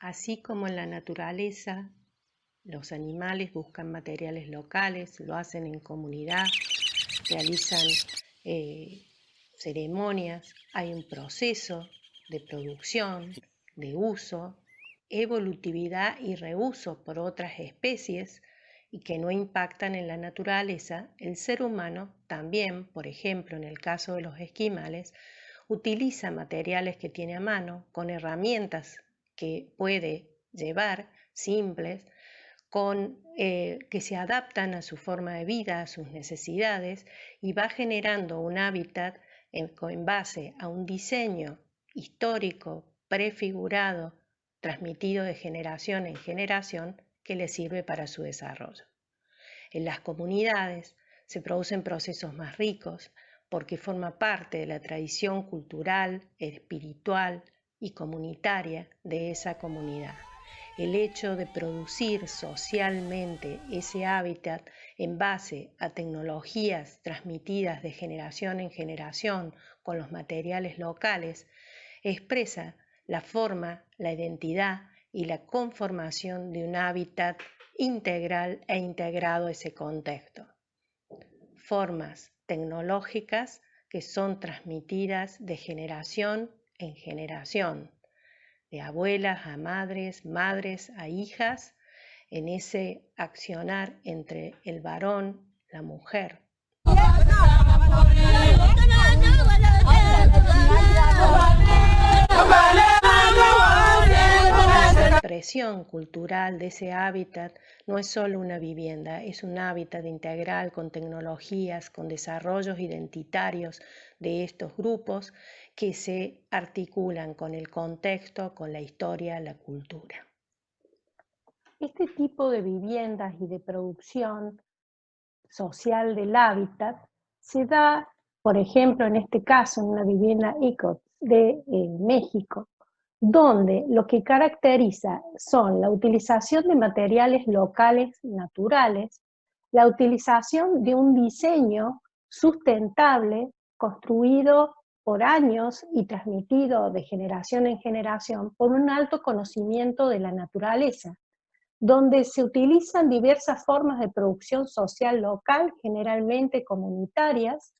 Así como en la naturaleza, los animales buscan materiales locales, lo hacen en comunidad, realizan eh, ceremonias, hay un proceso de producción, de uso, evolutividad y reuso por otras especies y que no impactan en la naturaleza, el ser humano también, por ejemplo en el caso de los esquimales, utiliza materiales que tiene a mano con herramientas que puede llevar simples, con, eh, que se adaptan a su forma de vida, a sus necesidades, y va generando un hábitat en, en base a un diseño histórico, prefigurado, transmitido de generación en generación, que le sirve para su desarrollo. En las comunidades se producen procesos más ricos porque forma parte de la tradición cultural, espiritual, y comunitaria de esa comunidad. El hecho de producir socialmente ese hábitat en base a tecnologías transmitidas de generación en generación con los materiales locales expresa la forma, la identidad y la conformación de un hábitat integral e integrado a ese contexto. Formas tecnológicas que son transmitidas de generación en generación, de abuelas a madres, madres a hijas, en ese accionar entre el varón, la mujer. Expresión cultural de ese hábitat no es solo una vivienda, es un hábitat integral con tecnologías, con desarrollos identitarios de estos grupos que se articulan con el contexto, con la historia, la cultura. Este tipo de viviendas y de producción social del hábitat se da, por ejemplo, en este caso, en una vivienda ICOT de eh, México, donde lo que caracteriza son la utilización de materiales locales naturales, la utilización de un diseño sustentable construido por años y transmitido de generación en generación por un alto conocimiento de la naturaleza, donde se utilizan diversas formas de producción social local, generalmente comunitarias,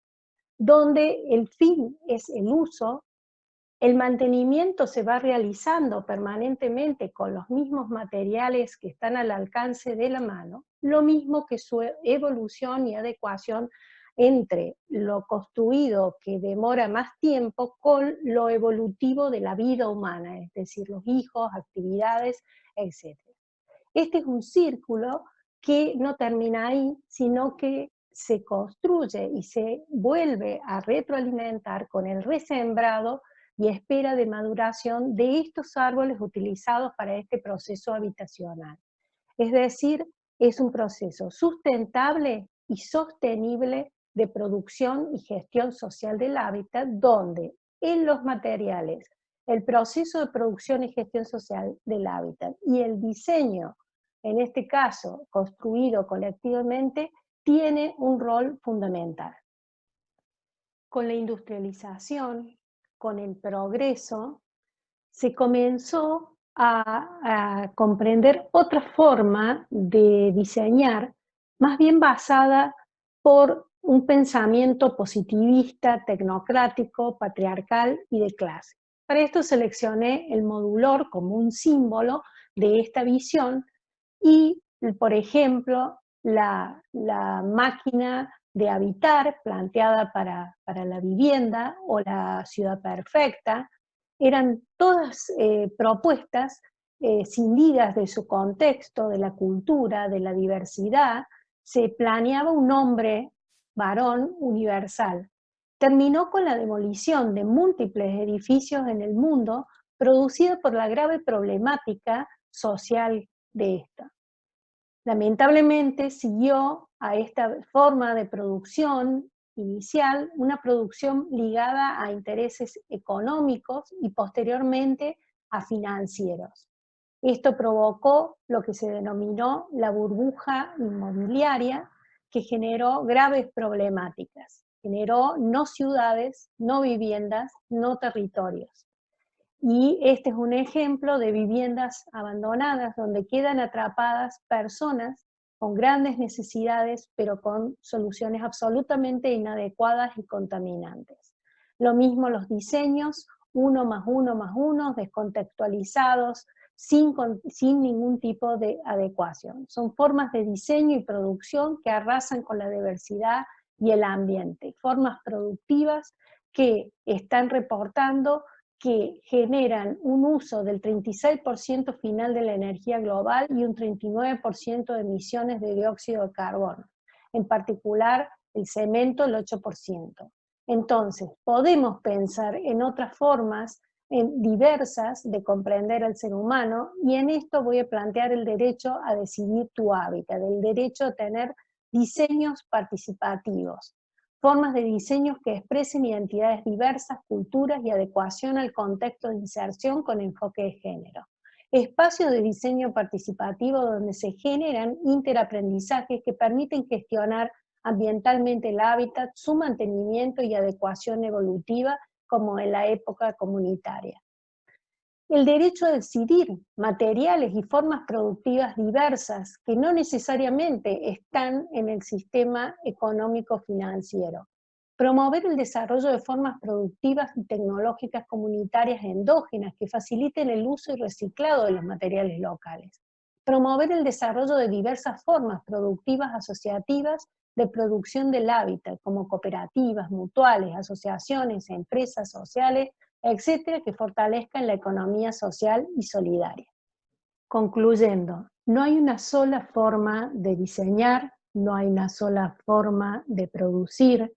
donde el fin es el uso el mantenimiento se va realizando permanentemente con los mismos materiales que están al alcance de la mano, lo mismo que su evolución y adecuación entre lo construido que demora más tiempo con lo evolutivo de la vida humana, es decir, los hijos, actividades, etc. Este es un círculo que no termina ahí, sino que se construye y se vuelve a retroalimentar con el resembrado y espera de maduración de estos árboles utilizados para este proceso habitacional. Es decir, es un proceso sustentable y sostenible de producción y gestión social del hábitat, donde en los materiales, el proceso de producción y gestión social del hábitat y el diseño, en este caso construido colectivamente, tiene un rol fundamental. Con la industrialización, con el progreso, se comenzó a, comprender otra forma de diseñar, más bien basada por un pensamiento positivista, tecnocrático, patriarcal y de clase. Para esto seleccioné el modulor como un símbolo de esta visión y, por ejemplo, la, la máquina de habitar planteada para, la vivienda o la ciudad perfecta, eran todas eh, propuestas eh, cindidas de su contexto, de la cultura, de la diversidad, se planeaba un hombre varón universal. Terminó con la demolición de múltiples edificios en el mundo producida por la grave problemática social de esta. Lamentablemente siguió a esta forma de producción inicial una producción ligada a intereses económicos y posteriormente a financieros. Esto provocó lo que se denominó la burbuja inmobiliaria, que generó graves problemáticas. Generó no ciudades, no viviendas, no territorios. Y este es un ejemplo de viviendas abandonadas donde quedan atrapadas personas con grandes necesidades, pero con soluciones absolutamente inadecuadas y contaminantes. Lo mismo los diseños, uno más uno más uno, descontextualizados, sin, sin ningún tipo de adecuación. Son formas de diseño y producción que arrasan con la diversidad y el ambiente, formas productivas que están reportando que generan un uso del 36% final de la energía global y un 39% de emisiones de dióxido de carbono, en particular el cemento el 8%. Entonces, podemos pensar en otras formas en diversas de comprender al ser humano y en esto voy a plantear el derecho a decidir tu hábitat, el derecho a tener diseños participativos, formas de diseños que expresen identidades diversas, culturas y adecuación al contexto de inserción con enfoque de género. Espacios de diseño participativo donde se generan interaprendizajes que permiten gestionar ambientalmente el hábitat, su mantenimiento y adecuación evolutiva como en la época comunitaria el derecho a decidir materiales y formas productivas diversas que no necesariamente están en el sistema económico financiero. Promover el desarrollo de formas productivas y tecnológicas comunitarias endógenas que faciliten el uso y reciclado de los materiales locales. Promover el desarrollo de diversas formas productivas asociativas de producción del hábitat, como cooperativas, mutuales, asociaciones, empresas sociales, etcétera, que fortalezcan la economía social y solidaria. Concluyendo, no hay una sola forma de diseñar, no hay una sola forma de producir,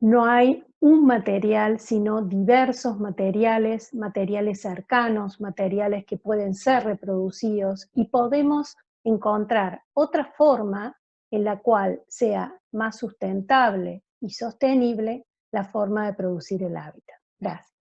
no hay un material, sino diversos materiales, materiales cercanos, materiales que pueden ser reproducidos y podemos encontrar otra forma en la cual sea más sustentable y sostenible la forma de producir el hábitat. Gracias.